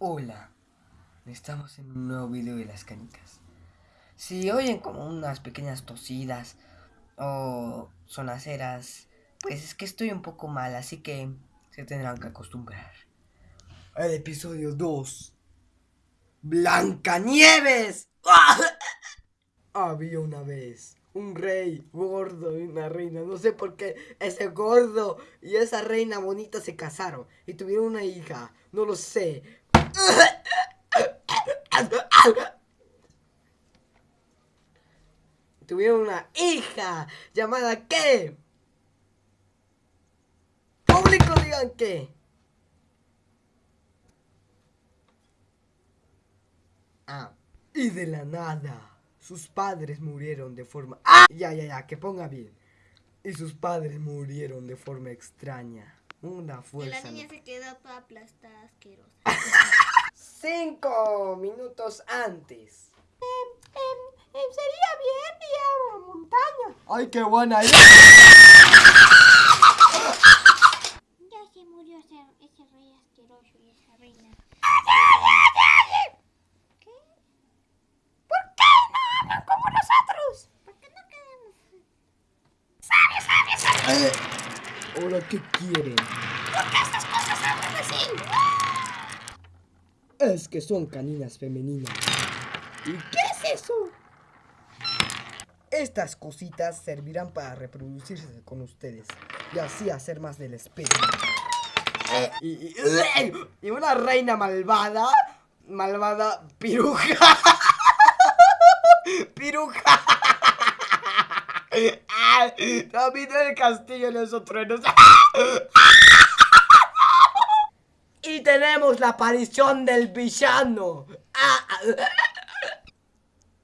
Hola, estamos en un nuevo video de las canicas. Si oyen como unas pequeñas tosidas o sonaceras, pues es que estoy un poco mal, así que se tendrán que acostumbrar. El episodio 2. Blancanieves. Había una vez un rey gordo y una reina. No sé por qué ese gordo y esa reina bonita se casaron y tuvieron una hija. No lo sé. Tuvieron una hija llamada ¿qué? Público digan qué. Ah, y de la nada. Sus padres murieron de forma... ¡Ah! Ya, ya, ya, que ponga bien. Y sus padres murieron de forma extraña. Una fuerza... Y la niña se quedó toda aplastada, asquerosa. Cinco minutos antes. Em, em, em, sería bien ir a la montaña. ¡Ay, qué buena idea! Ya se murió ese, ese rey asqueroso y esa reina. ¿Qué? ¿Por qué no hablan como nosotros? ¿Por qué no quedamos? ¡Sabe, sabe, sabe! Eh, ¿Ahora qué quieren? ¿Por qué estas cosas hablan así? Es que son caninas femeninas. ¿Y qué es eso? Estas cositas servirán para reproducirse con ustedes y así hacer más del especie. Y, y- una reina malvada, malvada piruja. Piruja. Ah, También el castillo de esos truenos. Tenemos la aparición del villano. Ah, ah.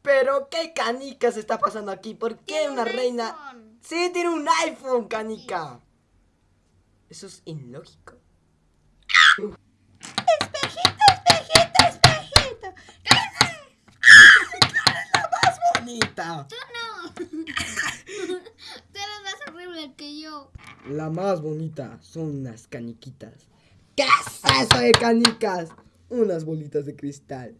Pero qué canicas está pasando aquí? ¿Por qué una un reina? iPhone. Sí, tiene un iPhone, canica. Eso es ilógico. Espejito, espejito, espejito. Más bonita. Tú no. Tú eres más horrible que yo. La más bonita son unas caniquitas. ¿Qué eso de canicas? Unas bolitas de cristal.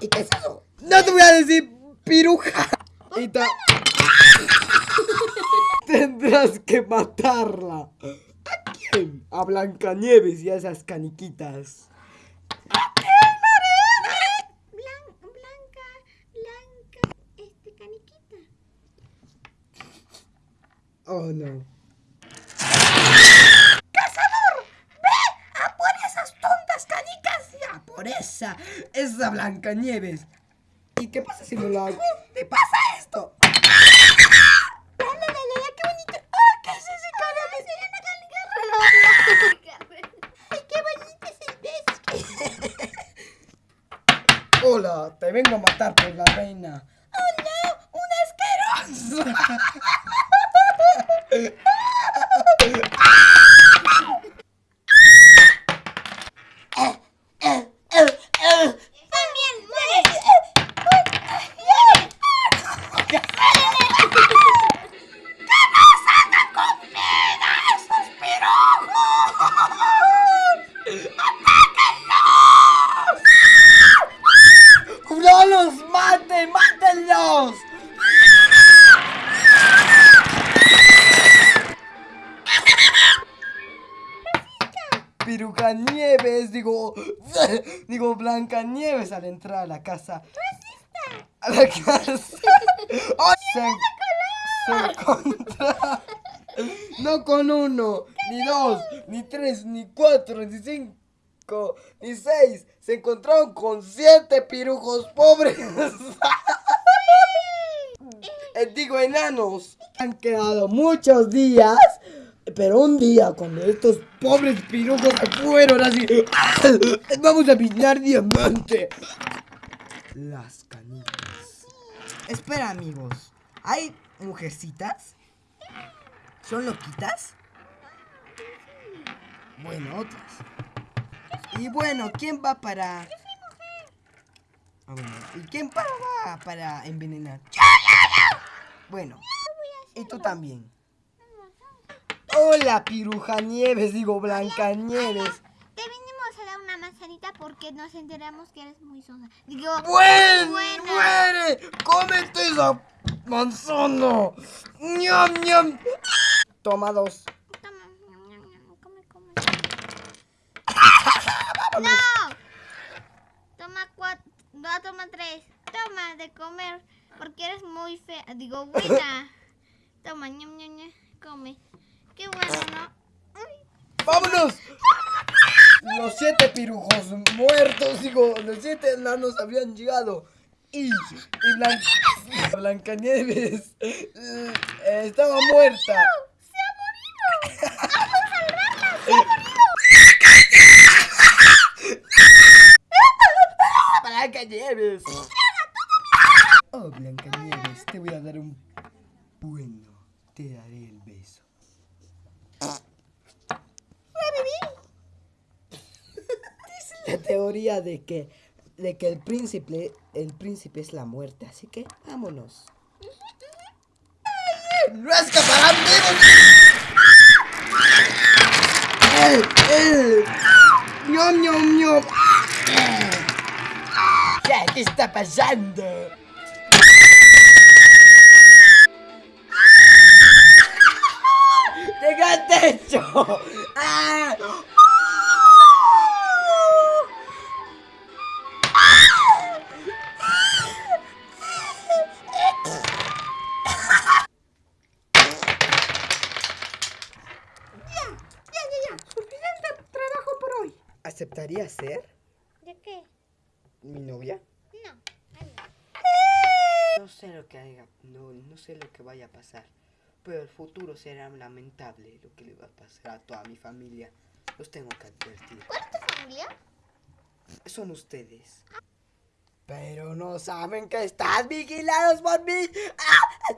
¿Y qué es eso? No te voy a decir piruja. Y ta- Tendrás que matarla. ¿A quién? A Blancanieves y a esas caniquitas. Blan- blanca, blanca, este caniquita. Oh no. ¡A por esas tontas esa, esa Blancanieves. ¿Y qué pasa si no la hago? ¿Te pasa esto? ¡La, la, la, la, qué bonito! ¡Ah, qué es ese caramelo! ¡Ay, qué bonito es el beso! Hola, te vengo a matar por la reina. ¡Oh, no! ¡Un asqueroso! Nieves, digo, digo Blanca Nieves al entrar a la casa. A la casa. ¡Ay! Se, se encontra- No con uno, ni dos, ni tres, ni cuatro, ni cinco, ni seis. Se encontraron con siete pirujos pobres. Eh, Digo, enanos. Han quedado muchos días. Pero un día, cuando estos pobres pirujos fueron así, vamos a pinar diamante. Las canicas. Espera, amigos. ¿Hay mujercitas? ¿Son loquitas? Bueno, otras. Y bueno, ¿quién va para...? Ah, bueno, ¿Y quién va para envenenar? Bueno, y tú también. Hola, piruja nieves, digo Blanca Nieves. Te vinimos a dar una manzanita porque nos enteramos que eres muy sosa. Digo, ¡Buen! buena. ¡Muere! ¡Cómete esa manzana! ¡Ñam, ñam! Toma dos. Toma, ñam, ñam, ñam, come, come. ¡No! Toma cuatro, no, toma tres. Toma de comer, porque eres muy fea. Digo, buena. Toma, ñam, ñam, ñam, come. Qué bueno, ¿no? Ay, ¡Vámonos! Los siete pirujos muertos, digo, los siete enanos habían llegado. Y, y Blan- Blancanieves eh, estaba muerta. ¡Se ha morido! ¡Vamos a salvarla! ¡Se ha morido! Blancanieves. Oh, Blancanieves, te voy a dar un bueno. Te daré el beso. Dice la teoría de que de que el príncipe el príncipe es la muerte, así que vámonos. ¡Ay, ¡No escaparán vivos! ¡Eh, eh! ¡Ñom, ñom, ñom! ¿Qué, ¿Qué está pasando? ¡Llega al techo! ¡Ah! ¿Aceptaría ser ¿De qué? mi novia? No. no. No sé lo que haya, no, no sé lo que vaya a pasar, pero el futuro será lamentable lo que le va a pasar a toda mi familia. Los tengo que advertir. ¿Cuál es tu familia? Son ustedes. Pero no saben que están vigilados por mí. ¡Ah!